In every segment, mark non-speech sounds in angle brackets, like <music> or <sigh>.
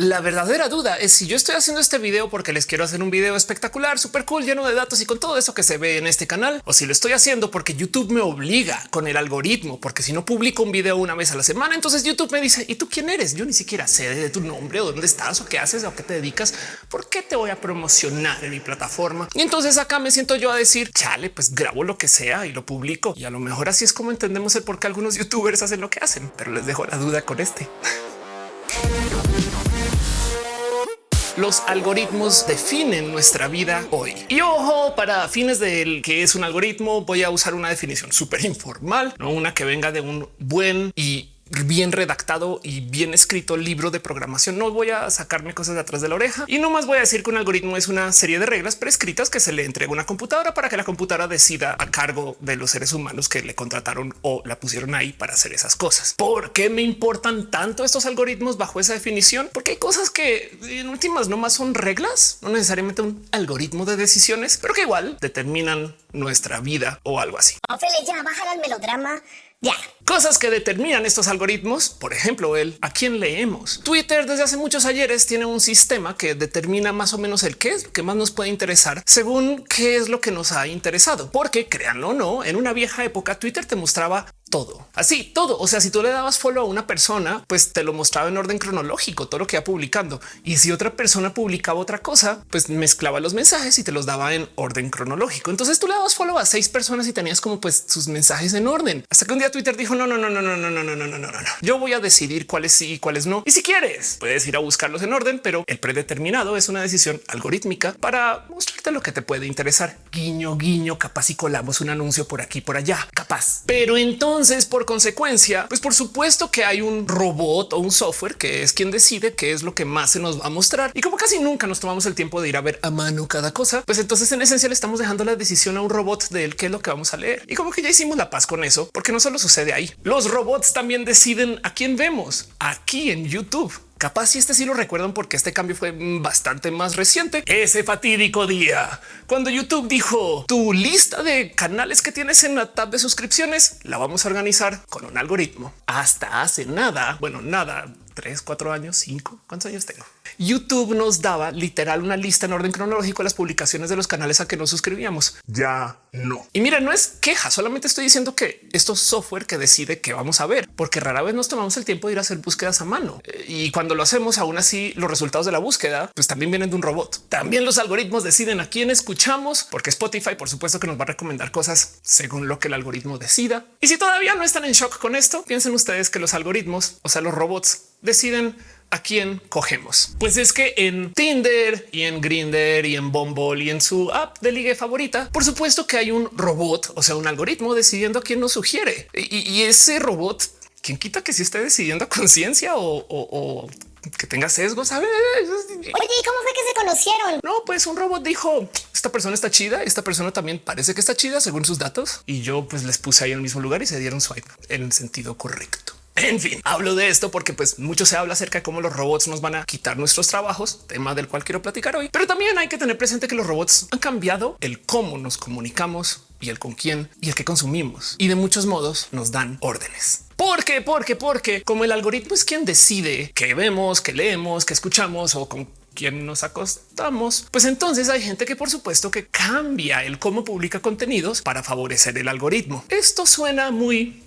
La verdadera duda es si yo estoy haciendo este video porque les quiero hacer un video espectacular, súper cool, lleno de datos y con todo eso que se ve en este canal, o si lo estoy haciendo porque YouTube me obliga con el algoritmo, porque si no publico un video una vez a la semana, entonces YouTube me dice, ¿y tú quién eres? Yo ni siquiera sé de tu nombre o dónde estás o qué haces o qué te dedicas, por qué te voy a promocionar en mi plataforma. Y entonces acá me siento yo a decir, chale, pues grabo lo que sea y lo publico. Y a lo mejor así es como entendemos el por qué algunos youtubers hacen lo que hacen, pero les dejo la duda con este. <laughs> los algoritmos definen nuestra vida hoy. Y ojo, para fines del que es un algoritmo, voy a usar una definición súper informal, no una que venga de un buen y bien redactado y bien escrito libro de programación. No voy a sacarme cosas de atrás de la oreja y no más voy a decir que un algoritmo es una serie de reglas prescritas que se le entrega a una computadora para que la computadora decida a cargo de los seres humanos que le contrataron o la pusieron ahí para hacer esas cosas. ¿Por qué me importan tanto estos algoritmos bajo esa definición? Porque hay cosas que en últimas no más son reglas, no necesariamente un algoritmo de decisiones, pero que igual determinan nuestra vida o algo así. Ophelia, ya bajar al melodrama. Ya. Cosas que determinan estos algoritmos, por ejemplo, el a quién leemos. Twitter desde hace muchos ayeres tiene un sistema que determina más o menos el qué es lo que más nos puede interesar según qué es lo que nos ha interesado. Porque créanlo o no, en una vieja época Twitter te mostraba todo así, todo. O sea, si tú le dabas follow a una persona, pues te lo mostraba en orden cronológico, todo lo que iba publicando. Y si otra persona publicaba otra cosa, pues mezclaba los mensajes y te los daba en orden cronológico. Entonces tú le dabas follow a seis personas y tenías como pues sus mensajes en orden. Hasta que un día Twitter dijo no, no, no, no, no, no, no, no, no, no, no, no. Yo voy a decidir cuáles sí y cuáles no. Y si quieres, puedes ir a buscarlos en orden, pero el predeterminado es una decisión algorítmica para mostrarte lo que te puede interesar. Guiño, guiño, capaz y colamos un anuncio por aquí, por allá, capaz. Pero entonces, por consecuencia, pues por supuesto que hay un robot o un software que es quien decide qué es lo que más se nos va a mostrar. Y como casi nunca nos tomamos el tiempo de ir a ver a mano cada cosa, pues entonces en esencia le estamos dejando la decisión a un robot de él qué es lo que vamos a leer. Y como que ya hicimos la paz con eso, porque no solo sucede ahí. Los robots también deciden a quién vemos aquí en YouTube. Capaz si este sí lo recuerdan porque este cambio fue bastante más reciente. Ese fatídico día cuando YouTube dijo tu lista de canales que tienes en la tab de suscripciones la vamos a organizar con un algoritmo. Hasta hace nada, bueno, nada, tres, cuatro años, cinco. ¿Cuántos años tengo? YouTube nos daba literal una lista en orden cronológico de las publicaciones de los canales a que nos suscribíamos. Ya no. Y mira, no es queja, solamente estoy diciendo que esto es software que decide qué vamos a ver, porque rara vez nos tomamos el tiempo de ir a hacer búsquedas a mano. Eh, y cuando lo hacemos, aún así los resultados de la búsqueda pues también vienen de un robot. También los algoritmos deciden a quién escuchamos, porque Spotify por supuesto que nos va a recomendar cosas según lo que el algoritmo decida. Y si todavía no están en shock con esto, piensen ustedes que los algoritmos, o sea, los robots deciden a quién cogemos. Pues es que en Tinder y en Grinder y en Bumble y en su app de ligue favorita, por supuesto que hay un robot, o sea, un algoritmo decidiendo a quién nos sugiere. Y, ese robot, quien quita que si esté decidiendo a conciencia o, que tenga sesgos, ¿sabes? Oye, cómo fue que se conocieron? No, pues un robot dijo, esta persona está chida, esta persona también parece que está chida según sus datos. Y yo pues les puse ahí en el mismo lugar y se dieron swipe en el sentido correcto. En fin, hablo de esto porque pues mucho se habla acerca de cómo los robots nos van a quitar nuestros trabajos, tema del cual quiero platicar hoy. Pero también hay que tener presente que los robots han cambiado el cómo nos comunicamos y el con quién y el que consumimos. Y de muchos modos nos dan órdenes. ¿Por qué? Porque, porque como el algoritmo es quien decide qué vemos, qué leemos, qué escuchamos o con quién nos acostamos, pues entonces hay gente que por supuesto que cambia el cómo publica contenidos para favorecer el algoritmo. Esto suena muy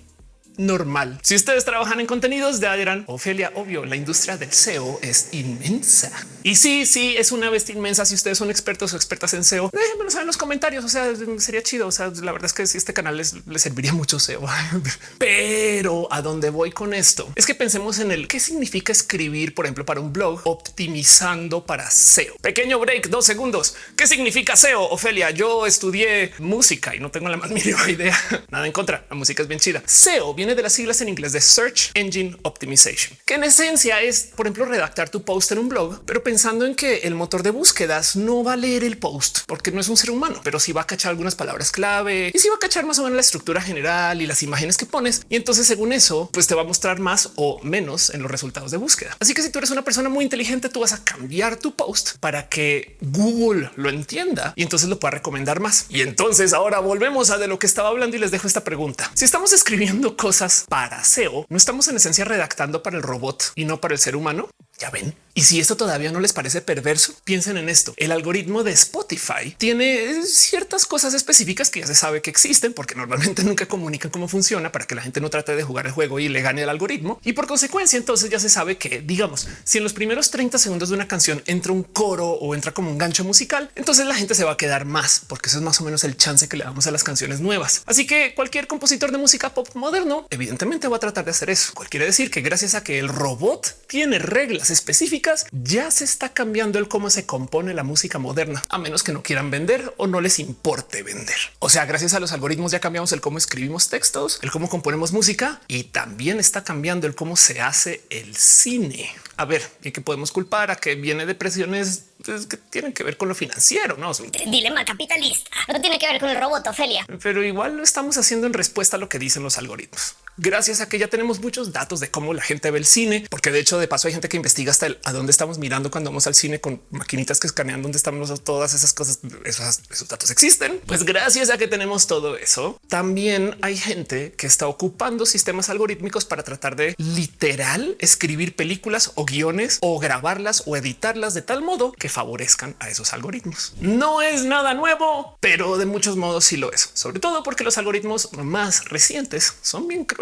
normal. Si ustedes trabajan en contenidos de Adrián, Ofelia, obvio, la industria del SEO es inmensa. Y sí, sí, es una bestia inmensa. Si ustedes son expertos o expertas en SEO, déjenmelo saber en los comentarios. O sea, sería chido. O sea, la verdad es que si este canal les, serviría mucho SEO. <laughs> Pero a dónde voy con esto es que pensemos en el qué significa escribir, por ejemplo, para un blog optimizando para SEO. Pequeño break, dos segundos. ¿Qué significa SEO? Ofelia, yo estudié música y no tengo la más mínima <laughs> idea. Nada en contra. La música es bien chida. SEO viene de las siglas en inglés de Search Engine Optimization, que en esencia es, por ejemplo, redactar tu post en un blog, pero pensando en que el motor de búsquedas no va a leer el post porque no es un ser humano, pero sí va a cachar algunas palabras clave y sí va a cachar más o menos la estructura general y las imágenes que pones. Y entonces, según eso, pues te va a mostrar más o menos en los resultados de búsqueda. Así que si tú eres una persona muy inteligente, tú vas a cambiar tu post para que Google lo entienda y entonces lo pueda recomendar más. Y entonces ahora volvemos a de lo que estaba hablando y les dejo esta pregunta. Si estamos escribiendo cosas para SEO, no estamos en esencia redactando para el robot y no para el ser humano. Ya ven, Y si esto todavía no les parece perverso, piensen en esto. El algoritmo de Spotify tiene ciertas cosas específicas que ya se sabe que existen porque normalmente <laughs> nunca comunican cómo funciona para que la gente no trate de jugar el juego y le gane el algoritmo. Y por consecuencia, entonces ya se sabe que, digamos, si en los primeros 30 segundos de una canción entra un coro o entra como un gancho musical, entonces la gente se va a quedar más porque eso es más o menos el chance que le damos a las canciones nuevas. Así que cualquier compositor de música pop moderno evidentemente va a tratar de hacer eso. Cual quiere decir que gracias a que el robot tiene reglas específicas, ya se está cambiando el cómo se compone la música moderna, a menos que no quieran vender o no les importe vender. O sea, gracias a los algoritmos ya cambiamos el cómo escribimos textos, el cómo componemos música y también está cambiando el cómo se hace el cine. A ver, ¿y qué podemos culpar a que viene de presiones pues, que tienen que ver con lo financiero? No, dilema capitalista. No tiene que ver con el robot, Ofelia. Pero igual lo estamos haciendo en respuesta a lo que dicen los algoritmos gracias a que ya tenemos muchos datos de cómo la gente ve el cine, porque de hecho de paso hay gente que investiga hasta el, a dónde estamos mirando cuando vamos al cine con maquinitas que escanean dónde estamos todas esas cosas. Esos, datos existen. Pues gracias a que tenemos todo eso, también hay gente que está ocupando sistemas algorítmicos para tratar de literal escribir películas o guiones o grabarlas o editarlas de tal modo que favorezcan a esos algoritmos. No es nada nuevo, pero de muchos modos sí lo es, sobre todo porque los algoritmos más recientes son bien crueles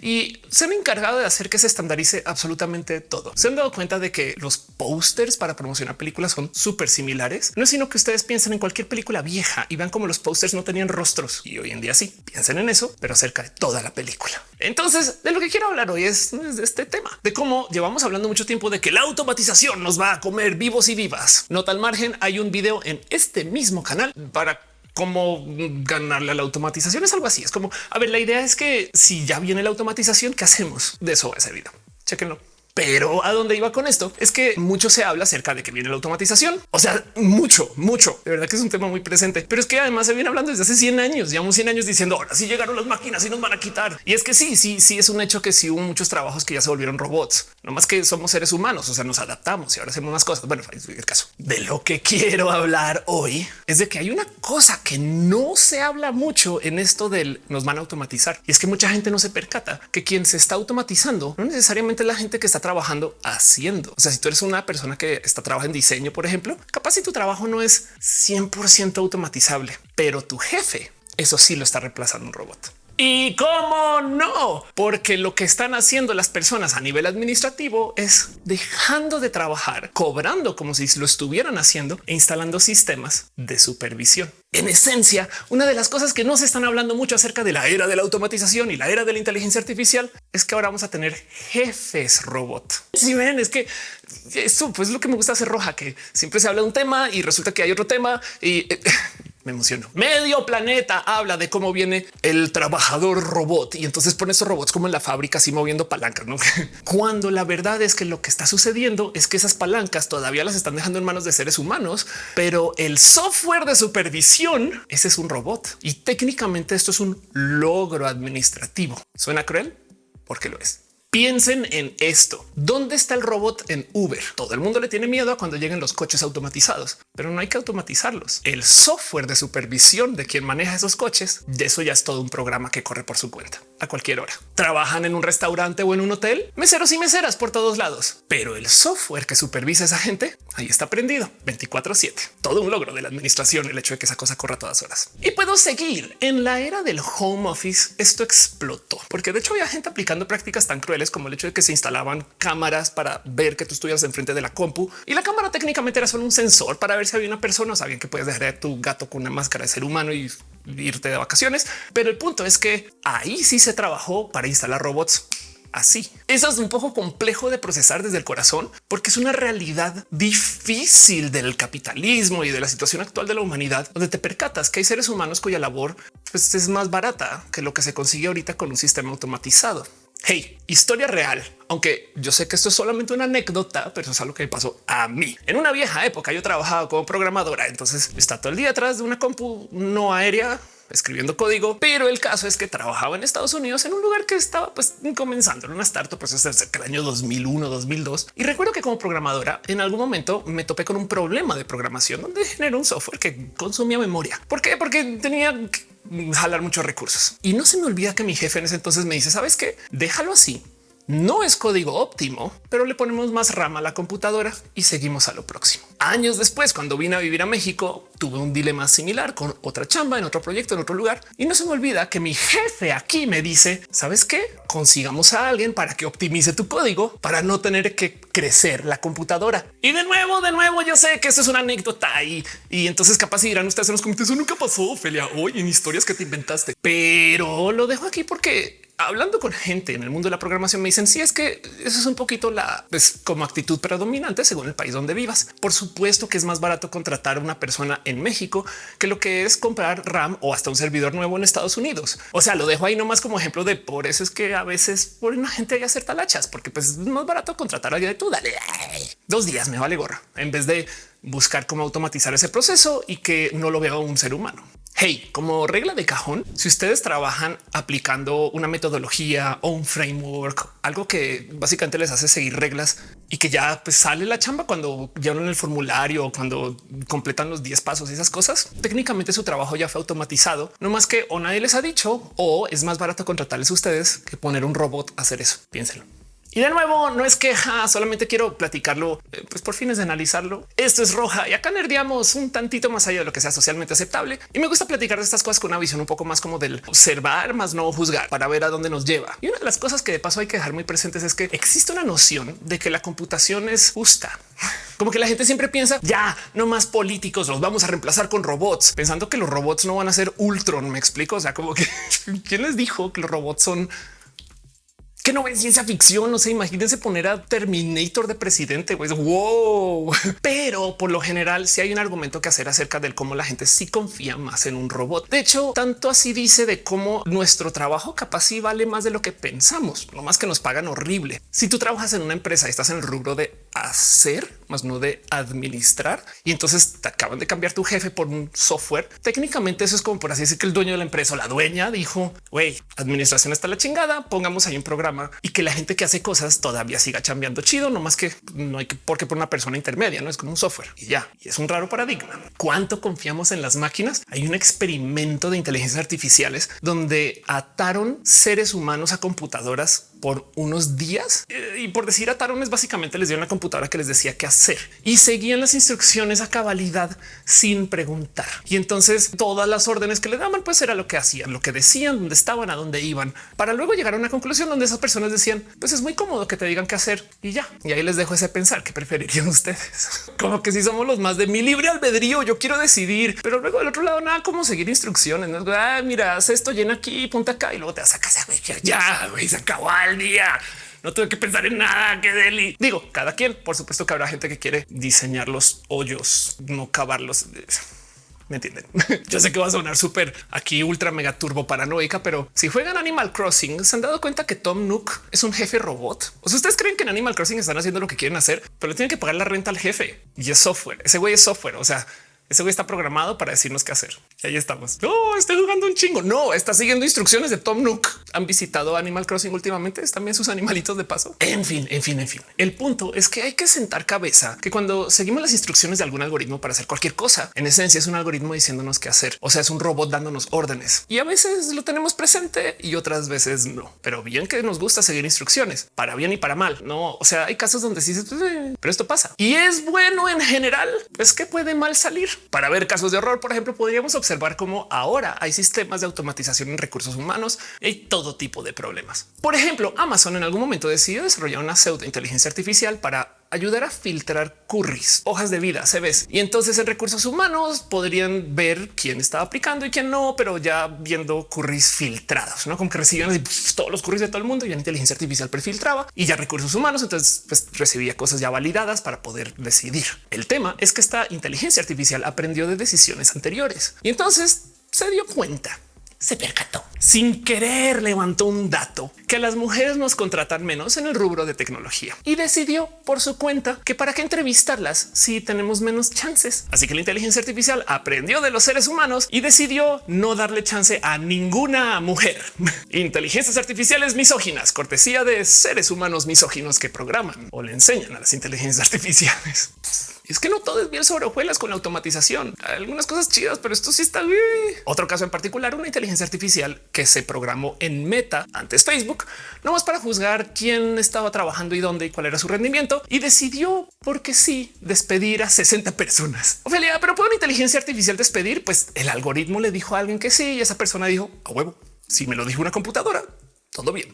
y se han encargado de hacer que se estandarice absolutamente todo. Se han dado cuenta de que los pósters para promocionar películas son súper similares. No es sino que ustedes piensen en cualquier película vieja y vean cómo los pósters no tenían rostros y hoy en día sí piensen en eso, pero acerca de toda la película. Entonces, de lo que quiero hablar hoy es, de este tema de cómo llevamos hablando mucho tiempo de que la automatización nos va a comer vivos y vivas. Nota al margen, hay un video en este mismo canal para cómo ganarle a la automatización. Es algo así. Es como, a ver, la idea es que si ya viene la automatización, ¿qué hacemos? De eso va ese video. Chequenlo. Pero a dónde iba con esto es que mucho se habla acerca de que viene la automatización. O sea, mucho, mucho. De verdad que es un tema muy presente, pero es que además se viene hablando desde hace 100 años. Llevamos 100 años diciendo ahora sí llegaron las máquinas y nos van a quitar. Y es que sí, sí, sí es un hecho que sí hubo muchos trabajos que ya se volvieron robots, no más que somos seres humanos. O sea, nos adaptamos y ahora hacemos más cosas. Bueno, es el caso de lo que quiero hablar hoy es de que hay una cosa que no se habla mucho en esto del nos van a automatizar y es que mucha gente no se percata que quien se está automatizando no necesariamente la gente que está trabajando haciendo. O sea, si tú eres una persona que está trabajando en diseño, por ejemplo, capaz si tu trabajo no es 100% automatizable, pero tu jefe, eso sí lo está reemplazando un robot. Y cómo no, porque lo que están haciendo las personas a nivel administrativo es dejando de trabajar, cobrando como si lo estuvieran haciendo e instalando sistemas de supervisión. En esencia, una de las cosas que no se están hablando mucho acerca de la era de la automatización y la era de la inteligencia artificial es que ahora vamos a tener jefes robot. Si ven, es que eso pues lo que me gusta hacer roja, que siempre se habla de un tema y resulta que hay otro tema y eh, me emociono. Medio planeta habla de cómo viene el trabajador robot y entonces pone esos robots como en la fábrica así moviendo palancas, ¿no? <laughs> Cuando la verdad es que lo que está sucediendo es que esas palancas todavía las están dejando en manos de seres humanos, pero el software de supervisión, ese es un robot y técnicamente esto es un logro administrativo. ¿Suena cruel? Porque lo es. Piensen en esto. ¿Dónde está el robot en Uber? Todo el mundo le tiene miedo a cuando lleguen los coches automatizados, pero no hay que automatizarlos. El software de supervisión de quien maneja esos coches, de eso ya es todo un programa que corre por su cuenta a cualquier hora. Trabajan en un restaurante o en un hotel, meseros y meseras por todos lados, pero el software que supervisa a esa gente ahí está prendido 24 7. Todo un logro de la administración, el hecho de que esa cosa corra todas horas. Y puedo seguir en la era del home office. Esto explotó porque de hecho había gente aplicando prácticas tan crueles como el hecho de que se instalaban cámaras para ver que tú estuvieras enfrente de la compu y la cámara técnicamente era solo un sensor para ver si había una persona. Sabían que puedes dejar a tu gato con una máscara de ser humano y irte de vacaciones. Pero el punto es que ahí sí se trabajó para instalar robots así. Eso es un poco complejo de procesar desde el corazón porque es una realidad difícil del capitalismo y de la situación actual de la humanidad, donde te percatas que hay seres humanos cuya labor pues, es más barata que lo que se consigue ahorita con un sistema automatizado. Hey, historia real, aunque yo sé que esto es solamente una anécdota, pero es algo que me pasó a mí. En una vieja época yo trabajaba como programadora, entonces está todo el día atrás de una compu no aérea escribiendo código, pero el caso es que trabajaba en Estados Unidos en un lugar que estaba pues comenzando en una startup, pues es cerca del año 2001, 2002. Y recuerdo que como programadora en algún momento me topé con un problema de programación donde generó un software que consumía memoria. ¿Por qué? Porque tenía jalar muchos recursos. Y no se me olvida que mi jefe en ese entonces me dice, sabes qué, déjalo así No es código óptimo, pero le ponemos más rama a la computadora y seguimos a lo próximo. Años después, cuando vine a vivir a México, tuve un dilema similar con otra chamba en otro proyecto en otro lugar y no se me olvida que mi jefe aquí me dice, ¿sabes qué? Consigamos a alguien para que optimice tu código para no tener que crecer la computadora. Y de nuevo, de nuevo, yo sé que esto es una anécdota y, y entonces capaz dirán ustedes en los comentarios, nunca pasó, Ophelia, hoy en historias que te inventaste, pero lo dejo aquí porque hablando con gente en el mundo de la programación me dicen si sí, es que eso es un poquito la pues, como actitud predominante según el país donde vivas. Por supuesto que es más barato contratar a una persona en México que lo que es comprar RAM o hasta un servidor nuevo en Estados Unidos. O sea, lo dejo ahí nomás como ejemplo de por eso es que a veces por una gente hay hacer talachas porque pues, es más barato contratar a alguien de tú. Dale dos días me vale gorra en vez de buscar cómo automatizar ese proceso y que no lo vea un ser humano. Hey, como regla de cajón, si ustedes trabajan aplicando una metodología o un framework, algo que básicamente les hace seguir reglas y que ya pues, sale la chamba cuando llevan el formulario, cuando completan los 10 pasos y esas cosas, técnicamente su trabajo ya fue automatizado, no más que o nadie les ha dicho o es más barato contratarles a ustedes que poner un robot a hacer eso. Piénsenlo. Y de nuevo, no es queja, solamente quiero platicarlo, eh, pues por fines de analizarlo. Esto es roja y acá nerdeamos un tantito más allá de lo que sea socialmente aceptable. Y me gusta platicar de estas cosas con una visión un poco más como del observar, más no juzgar para ver a dónde nos lleva. Y una de las cosas que de paso hay que dejar muy presentes es que existe una noción de que la computación es justa. <laughs> Como que la gente siempre piensa ya no más políticos los vamos a reemplazar con robots, pensando que los robots no van a ser Ultron. Me explico. O sea, como que <laughs> quién les dijo que los robots son que no ven ciencia ficción. No sé, imagínense poner a Terminator de presidente. Pues wow, <laughs> pero por lo general, si hay un argumento que hacer acerca del cómo la gente sí confía más en un robot. De hecho, tanto así dice de cómo nuestro trabajo capaz sí vale más de lo que pensamos, lo más que nos pagan horrible. Si tú trabajas en una empresa y estás en el rubro de hacer, más no de administrar, y entonces te acaban de cambiar tu jefe por un software. Técnicamente, eso es como por así decir que el dueño de la empresa o la dueña dijo, güey, administración está la chingada, pongamos ahí un programa y que la gente que hace cosas todavía siga cambiando chido, no más que no hay que porque por una persona intermedia, no es como un software y ya. Y es un raro paradigma. ¿Cuánto confiamos en las máquinas? Hay un experimento de inteligencias artificiales donde ataron seres humanos a computadoras por unos días eh, y por decir ataron es básicamente les dio una computadora que les decía qué hacer y seguían las instrucciones a cabalidad sin preguntar. Y entonces todas las órdenes que le daban pues era lo que hacían, lo que decían, dónde estaban, a dónde iban, para luego llegar a una conclusión donde esas personas decían pues es muy cómodo que te digan qué hacer y ya. Y ahí les dejo ese pensar que preferirían <laughs> ustedes. Como que si somos los más de mi libre albedrío, yo quiero decidir, pero luego del otro lado nada como seguir instrucciones. ¿no? Ah, mira, haz esto, llena aquí, punta acá y luego te vas a casa. Ya, güey, se acabó día. No tengo que pensar en nada que deli. Digo, cada quien, por supuesto que habrá gente que quiere diseñar los hoyos, no cavarlos. <laughs> Me entienden? <laughs> Yo sé que va a sonar súper aquí ultra mega turbo paranoica, pero si juegan Animal Crossing, se han dado cuenta que Tom Nook es un jefe robot. O sea, ustedes creen que en Animal Crossing están haciendo lo que quieren hacer, pero le tienen que pagar la renta al jefe y es software. Ese güey es software. O sea, ese güey está programado para decirnos qué hacer. Y ahí estamos. No, estoy jugando un chingo. No, está siguiendo instrucciones de Tom Nook. Han visitado Animal Crossing últimamente. Es también sus animalitos de paso. En fin, en fin, en fin. El punto es que hay que sentar cabeza que cuando seguimos las instrucciones de algún algoritmo para hacer cualquier cosa, en esencia es un algoritmo diciéndonos qué hacer. O sea, es un robot dándonos órdenes y a veces lo tenemos presente y otras veces no. Pero bien que nos gusta seguir instrucciones para bien y para mal. No, o sea, hay casos donde sí, eh, pero esto pasa y es bueno en general. Es que puede mal salir. Para ver casos de error, por ejemplo, podríamos observar cómo ahora hay sistemas de automatización en recursos humanos y todo tipo de problemas. Por ejemplo, Amazon en algún momento decidió desarrollar una pseudo inteligencia artificial para ayudar a filtrar curries, hojas de vida, CVs. Y entonces en recursos humanos podrían ver quién estaba aplicando y quién no, pero ya viendo curries filtrados, no como que recibían todos los curries de todo el mundo y la inteligencia artificial prefiltraba y ya recursos humanos. Entonces pues, recibía cosas ya validadas para poder decidir. El tema es que esta inteligencia artificial aprendió de decisiones anteriores y entonces se dio cuenta se percató sin querer levantó un dato que las mujeres nos contratan menos en el rubro de tecnología y decidió por su cuenta que para qué entrevistarlas si tenemos menos chances. Así que la inteligencia artificial aprendió de los seres humanos y decidió no darle chance a ninguna mujer. <laughs> Inteligencias artificiales misóginas, cortesía de seres humanos misóginos que programan o le enseñan a las inteligencias artificiales. Es que no todo es bien sobre hojuelas con la automatización. Algunas cosas chidas, pero esto sí está bien. Otro caso en particular, una inteligencia artificial que se programó en Meta, antes Facebook, no más para juzgar quién estaba trabajando y dónde y cuál era su rendimiento y decidió, porque sí, despedir a 60 personas. Ofelia, pero puede una inteligencia artificial despedir? Pues el algoritmo le dijo a alguien que sí y esa persona dijo a huevo. Si me lo dijo una computadora, todo bien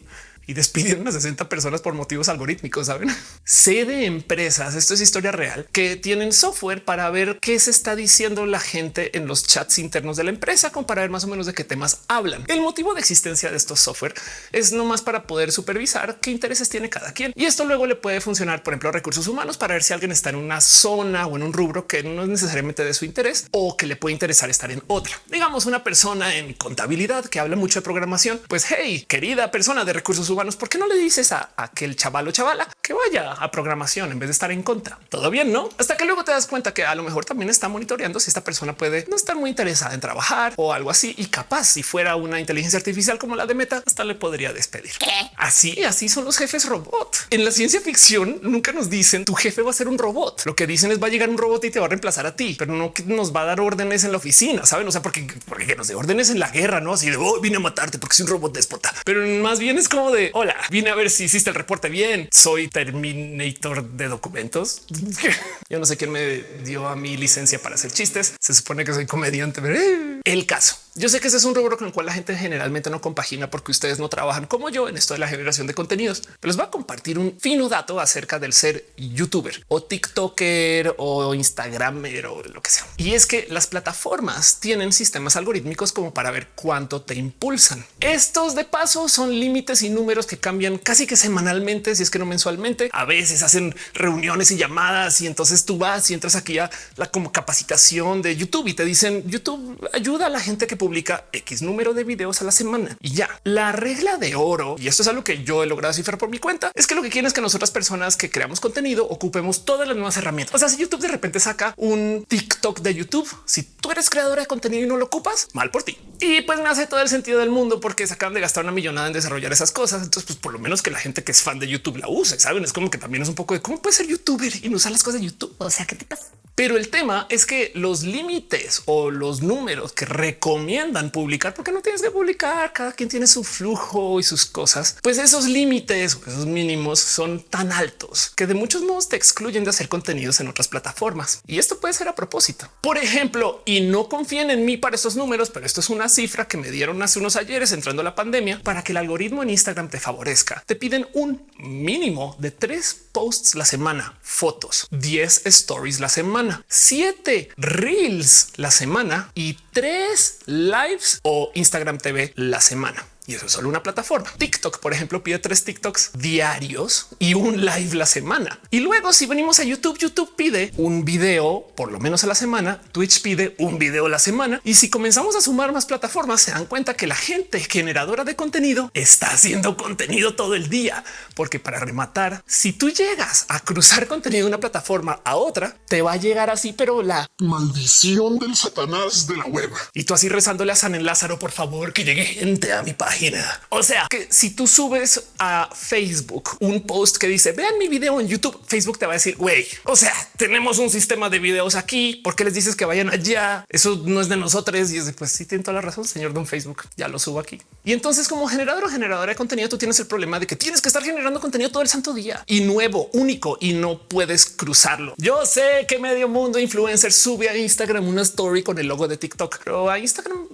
y despidieron a 60 personas por motivos algorítmicos. Saben, sé de empresas. Esto es historia real que tienen software para ver qué se está diciendo la gente en los chats internos de la empresa, como para ver más o menos de qué temas hablan. El motivo de existencia de estos software es no más para poder supervisar qué intereses tiene cada quien. Y esto luego le puede funcionar, por ejemplo, a recursos humanos para ver si alguien está en una zona o en un rubro que no es necesariamente de su interés o que le puede interesar estar en otra. Digamos una persona en contabilidad que habla mucho de programación. Pues hey, querida persona de recursos humanos, ¿por qué no le dices a aquel chaval o chavala que vaya a programación en vez de estar en contra? Todo bien, no? Hasta que luego te das cuenta que a lo mejor también está monitoreando si esta persona puede no estar muy interesada en trabajar o algo así. Y capaz si fuera una inteligencia artificial como la de Meta, hasta le podría despedir. Así, así son los jefes robot. En la ciencia ficción nunca nos dicen tu jefe va a ser un robot. Lo que dicen es va a llegar un robot y te va a reemplazar a ti, pero no que nos va a dar órdenes en la oficina, saben? O sea, porque, porque que nos dé órdenes en la guerra, no así de oh, vine a matarte porque soy un robot déspota, pero más bien es como de hola, vine a ver si hiciste el reporte bien. Soy Terminator de documentos. <laughs> Yo no sé quién me dio a mi licencia para hacer chistes. Se supone que soy comediante. Eh, el caso yo sé que ese es un rubro con el cual la gente generalmente no compagina porque ustedes no trabajan como yo en esto de la generación de contenidos, pero les voy a compartir un fino dato acerca del ser youtuber o tiktoker o instagramer o lo que sea. Y es que las plataformas tienen sistemas algorítmicos como para ver cuánto te impulsan. Estos de paso son límites y números que cambian casi que semanalmente, si es que no mensualmente. A veces hacen reuniones y llamadas y entonces tú vas y entras aquí a la como capacitación de YouTube y te dicen YouTube ayuda a la gente que publica X número de videos a la semana y ya la regla de oro. Y esto es algo que yo he logrado cifrar por mi cuenta. Es que lo que quieren es que nosotras personas que creamos contenido ocupemos todas las nuevas herramientas. O sea, si YouTube de repente saca un TikTok de YouTube, si tú eres creadora de contenido y no lo ocupas, mal por ti. Y pues me hace todo el sentido del mundo porque se acaban de gastar una millonada en desarrollar esas cosas. Entonces, pues por lo menos que la gente que es fan de YouTube la use. Saben, es como que también es un poco de cómo puede ser youtuber y no usar las cosas de YouTube. O sea, ¿qué te pasa? Pero el tema es que los límites o los números que recomiendan publicar, porque no tienes que publicar, cada quien tiene su flujo y sus cosas, pues esos límites, esos mínimos son tan altos que de muchos modos te excluyen de hacer contenidos en otras plataformas. Y esto puede ser a propósito. Por ejemplo, y no confíen en mí para estos números, pero esto es una cifra que me dieron hace unos ayeres entrando la pandemia para que el algoritmo en Instagram te favorezca. Te piden un mínimo de tres posts la semana, fotos, 10 stories la semana, 7 reels la semana y 3 lives o Instagram TV la semana y eso es solo una plataforma. TikTok, por ejemplo, pide tres TikToks diarios y un live la semana. Y luego si venimos a YouTube, YouTube pide un video por lo menos a la semana. Twitch pide un video a la semana. Y si comenzamos a sumar más plataformas, se dan cuenta que la gente generadora de contenido está haciendo contenido todo el día, porque para rematar, si tú llegas a cruzar contenido de una plataforma a otra, te va a llegar así, pero la maldición del satanás de la web. Y tú así rezándole a San Lázaro, por favor, que llegue gente a mi página o sea, que si tú subes a Facebook un post que dice vean mi video en YouTube, Facebook te va a decir güey, o sea, tenemos un sistema de videos aquí. ¿Por qué les dices que vayan allá? Eso no es de nosotros. Y es de pues sí, tiene toda la razón, señor Don Facebook. Ya lo subo aquí. Y entonces, como generador o generadora de contenido, tú tienes el problema de que tienes que estar generando contenido todo el santo día y nuevo, único y no puedes cruzarlo. Yo sé que medio mundo influencer sube a Instagram una story con el logo de TikTok, pero a Instagram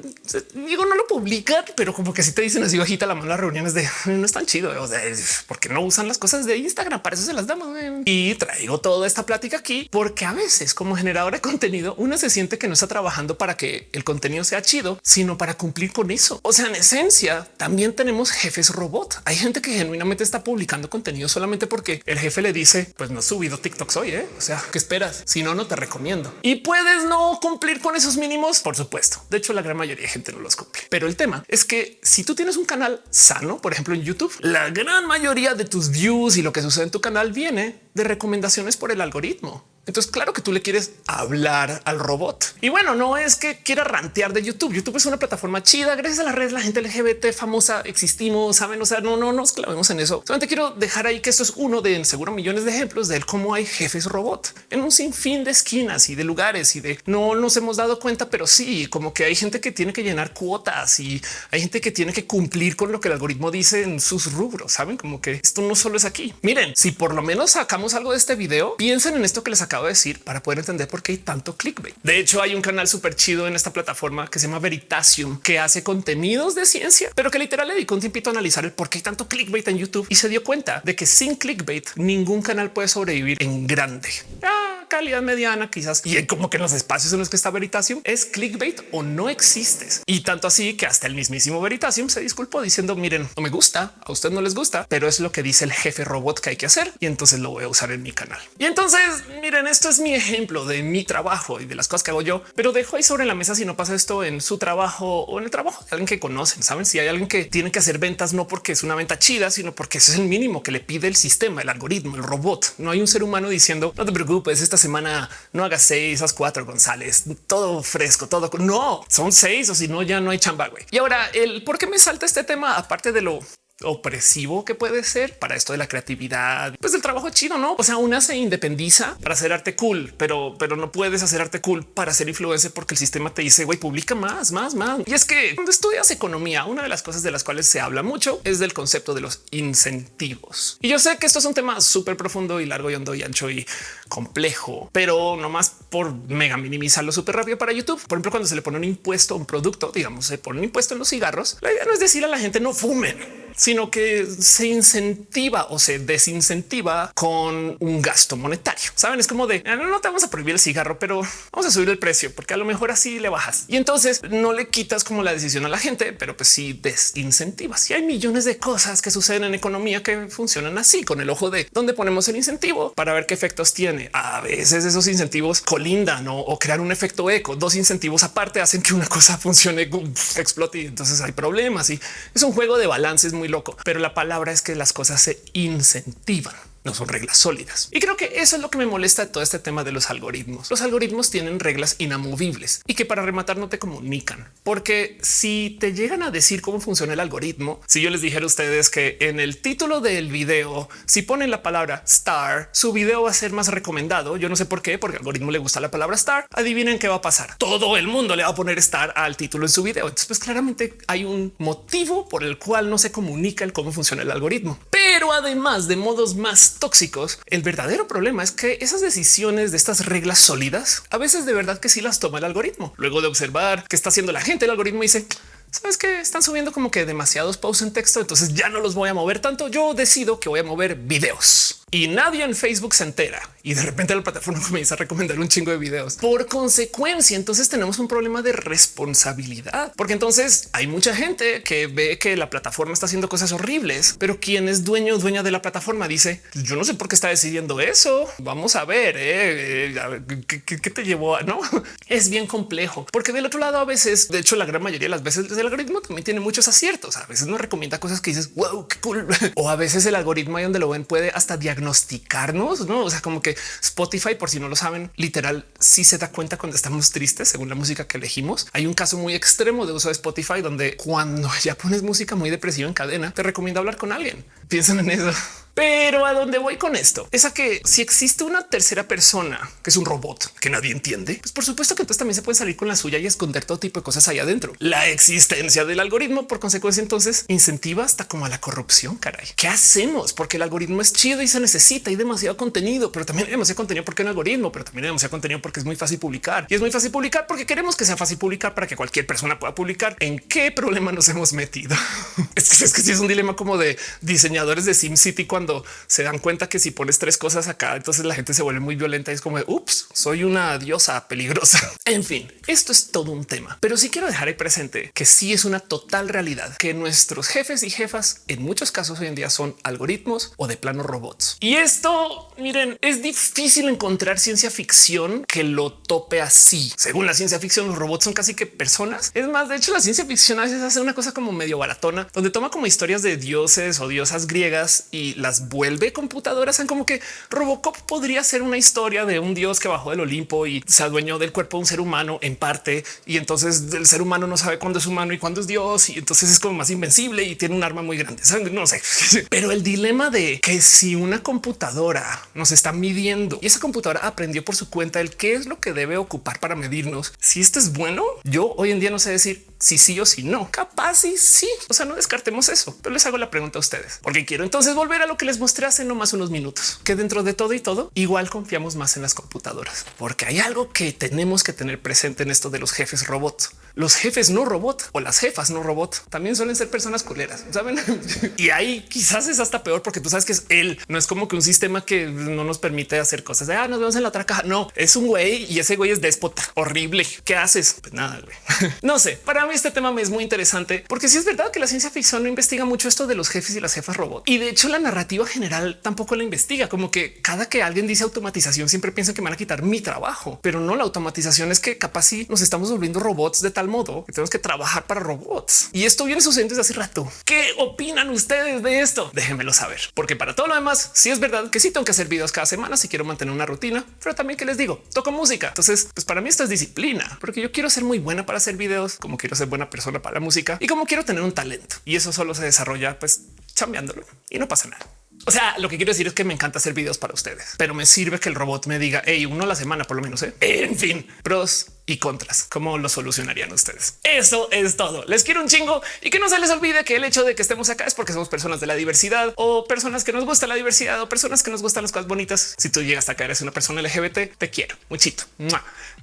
digo no lo publican, pero como que si te dicen así bajita la mano las reuniones de no es tan chido, o sea, porque no usan las cosas de Instagram, para eso se las damos. Y traigo toda esta plática aquí porque a veces como generadora de contenido uno se siente que no está trabajando para que el contenido sea chido, sino para cumplir con eso. O sea, en esencia también tenemos jefes robot. Hay gente que genuinamente está publicando contenido solamente porque el jefe le dice pues no he subido TikToks hoy. ¿eh? O sea, ¿qué esperas? Si no, no te recomiendo y puedes no cumplir con esos mínimos. Por supuesto. De hecho, la gran mayoría de gente no los cumple. Pero el tema es que si tú tienes un canal sano, por ejemplo en YouTube, la gran mayoría de tus views y lo que sucede en tu canal viene de recomendaciones por el algoritmo. Entonces, claro que tú le quieres hablar al robot. Y bueno, no es que quiera rantear de YouTube. YouTube es una plataforma chida. Gracias a las redes, la gente LGBT famosa existimos, saben? O sea, no, no nos clavemos en eso. Solamente quiero dejar ahí que esto es uno de seguro millones de ejemplos de cómo hay jefes robot en un sinfín de esquinas y de lugares y de no nos hemos dado cuenta, pero sí, como que hay gente que tiene que llenar cuotas y hay gente que tiene que cumplir con lo que el algoritmo dice en sus rubros. Saben como que esto no solo es aquí. Miren, si por lo menos sacamos algo de este video, piensen en esto que les acabo de decir para poder entender por qué hay tanto clickbait. De hecho, hay un canal súper chido en esta plataforma que se llama Veritasium, que hace contenidos de ciencia, pero que literal le dedicó un tiempito a analizar el por qué hay tanto clickbait en YouTube y se dio cuenta de que sin clickbait ningún canal puede sobrevivir en grande. Ah, calidad mediana, quizás, y como que en los espacios en los que está Veritasium es clickbait o no existes. Y tanto así que hasta el mismísimo Veritasium se disculpó diciendo miren, no me gusta, a usted no les gusta, pero es lo que dice el jefe robot que hay que hacer y entonces lo voy a usar en mi canal. Y entonces miren, esto es mi ejemplo de mi trabajo y de las cosas que hago yo, pero dejo ahí sobre la mesa si no pasa esto en su trabajo o en el trabajo de alguien que conocen. Saben si hay alguien que tiene que hacer ventas, no porque es una venta chida, sino porque ese es el mínimo que le pide el sistema, el algoritmo, el robot. No hay un ser humano diciendo no te preocupes, esta semana no hagas seis, esas cuatro González, todo fresco, todo no son seis o si no, ya no hay chamba. güey. Y ahora el por qué me salta este tema, aparte de lo opresivo que puede ser para esto de la creatividad, pues del trabajo chido, no? O sea, una se independiza para hacer arte cool, pero, pero no puedes hacer arte cool para ser influencer porque el sistema te dice güey, publica más, más, más. Y es que cuando estudias economía, una de las cosas de las cuales se habla mucho es del concepto de los incentivos. Y yo sé que esto es un tema súper profundo y largo y hondo y ancho y complejo, pero no más por mega minimizarlo súper rápido para YouTube. Por ejemplo, cuando se le pone un impuesto a un producto, digamos, se pone un impuesto en los cigarros, la idea no es decir a la gente no fumen sino que se incentiva o se desincentiva con un gasto monetario. Saben, es como de ah, no, no te vamos a prohibir el cigarro, pero vamos a subir el precio porque a lo mejor así le bajas y entonces no le quitas como la decisión a la gente, pero pues sí desincentivas. Y hay millones de cosas que suceden en economía que funcionan así con el ojo de dónde ponemos el incentivo para ver qué efectos tiene. A veces esos incentivos colindan o crear un efecto eco. Dos incentivos aparte hacen que una cosa <laughs> funcione, explote y entonces hay problemas y es un juego de balances muy loco, pero la palabra es que las cosas se incentivan no son reglas sólidas. Y creo que eso es lo que me molesta de todo este tema de los algoritmos. Los algoritmos tienen reglas inamovibles y que para rematar no te comunican, porque si te llegan a decir cómo funciona el algoritmo, si yo les dijera a ustedes que en el título del video, si ponen la palabra star, su video va a ser más recomendado. Yo no sé por qué, porque al algoritmo le gusta la palabra star. Adivinen qué va a pasar. Todo el mundo le va a poner star al título en su video. Entonces, pues claramente hay un motivo por el cual no se comunica el cómo funciona el algoritmo. Pero además de modos más tóxicos. El verdadero problema es que esas decisiones de estas reglas sólidas a veces de verdad que sí las toma el algoritmo. Luego de observar qué está haciendo la gente, el algoritmo dice sabes que están subiendo como que demasiados posts en texto, entonces ya no los voy a mover tanto. Yo decido que voy a mover videos y nadie en Facebook se entera y de repente la plataforma <laughs> comienza a recomendar un chingo de videos. Por consecuencia, entonces tenemos un problema de responsabilidad, porque entonces hay mucha gente que ve que la plataforma está haciendo cosas horribles, pero quien es dueño o dueña de la plataforma dice yo no sé por qué está decidiendo eso. Vamos a ver, eh, ¿qué, te llevó a no? <laughs> Es bien complejo porque del otro lado a veces, de hecho, la gran mayoría de las veces el algoritmo también tiene muchos aciertos. A veces nos recomienda cosas que dices wow, qué cool, <laughs> o a veces el algoritmo ahí donde lo ven puede hasta diagnosticar diagnosticarnos, no? O sea, como que Spotify, por si no lo saben, literal, sí se da cuenta cuando estamos tristes según la música que elegimos. Hay un caso muy extremo de uso de Spotify donde cuando <laughs> ya pones música muy depresiva en cadena, te recomiendo hablar con alguien. Piensen en eso. Pero a dónde voy con esto es a que si existe una tercera persona que es un robot que nadie entiende, pues por supuesto que entonces también se puede salir con la suya y esconder todo tipo de cosas ahí adentro. La existencia del algoritmo, por consecuencia, entonces incentiva hasta como a la corrupción. Caray, ¿qué hacemos? Porque el algoritmo es chido y se necesita y demasiado contenido, pero también hay demasiado contenido porque un algoritmo, pero también hay demasiado contenido porque es muy fácil publicar y es muy fácil publicar porque queremos que sea fácil publicar para que cualquier persona pueda publicar. ¿En qué problema nos hemos metido? <laughs> es que es que sí es un dilema como de diseñadores de SimCity cuando se dan cuenta que si pones tres cosas acá, entonces la gente se vuelve muy violenta y es como ups, soy una diosa peligrosa. <laughs> en fin, esto es todo un tema, pero sí quiero dejar presente que sí es una total realidad que nuestros jefes y jefas en muchos casos hoy en día son algoritmos o de plano robots. Y esto, miren, es difícil encontrar ciencia ficción que lo tope así. Según la ciencia ficción, los robots son casi que personas. Es más, de hecho, la ciencia ficción a veces hace una cosa como medio baratona, donde toma como historias de dioses o diosas griegas y las vuelve computadoras. Como que Robocop podría ser una historia de un dios que bajó del Olimpo y se adueñó del cuerpo de un ser humano en parte. Y entonces el ser humano no sabe cuándo es humano y cuándo es Dios. Y entonces es como más invencible y tiene un arma muy grande. No sé, <laughs> pero el dilema de que si una computadora nos está midiendo y esa computadora aprendió por su cuenta el qué es lo que debe ocupar para medirnos. Si esto es bueno, yo hoy en día no sé decir si sí o si no. Capaz y sí. O sea, no descartemos eso. Pero les hago la pregunta a ustedes porque quiero entonces volver a lo que les mostré hace nomás unos minutos, que dentro de todo y todo igual confiamos más en las computadoras, porque hay algo que tenemos que tener presente en esto de los jefes robots. Los jefes no robot o las jefas no robot también suelen ser personas culeras, saben? <laughs> y ahí quizás es hasta peor porque tú sabes que es él. No es como que un sistema que no nos permite hacer cosas de ah, nos vemos en la otra caja. No es un güey y ese güey es déspota horrible. ¿Qué haces? Pues nada, güey. <laughs> no sé. Para mí este tema me es muy interesante porque si es verdad que la ciencia ficción no investiga mucho esto de los jefes y las jefas robot. Y de hecho la narrativa general tampoco la investiga. Como que cada que alguien dice automatización siempre piensa que me van a quitar mi trabajo, pero no la automatización es que capaz si nos estamos volviendo robots de tal modo que tenemos que trabajar para robots. Y esto viene sucediendo desde hace rato. ¿Qué opinan ustedes de esto? Déjenmelo saber, porque para todo lo demás, sí es verdad que sí tengo que hacer videos cada semana si quiero mantener una rutina, pero también que les digo, toco música. Entonces, pues para mí esto es disciplina, porque yo quiero ser muy buena para hacer videos, como quiero ser buena persona para la música y como quiero tener un talento. Y eso solo se desarrolla pues chambeándolo y no pasa nada. O sea, lo que quiero decir es que me encanta hacer videos para ustedes, pero me sirve que el robot me diga hey, uno a la semana por lo menos. ¿eh? En fin, pros y contras. ¿Cómo lo solucionarían ustedes? Eso es todo. Les quiero un chingo y que no se les olvide que el hecho de que estemos acá es porque somos personas de la diversidad o personas que nos gusta la diversidad o personas que nos gustan las cosas bonitas. Si tú llegas acá, eres una persona LGBT, te quiero muchito.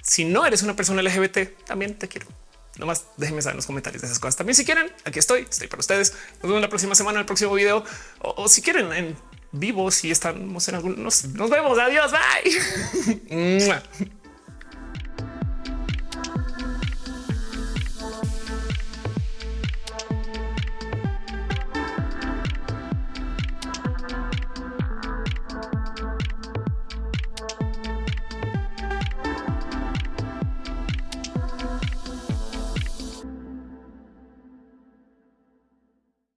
Si no eres una persona LGBT, también te quiero. No más déjenme saber en los comentarios de esas cosas. También si quieren, aquí estoy, estoy para ustedes. Nos vemos la próxima semana en el próximo video o, si quieren en vivo, si estamos en algún, nos, nos vemos. Adiós, bye. <laughs> <laughs>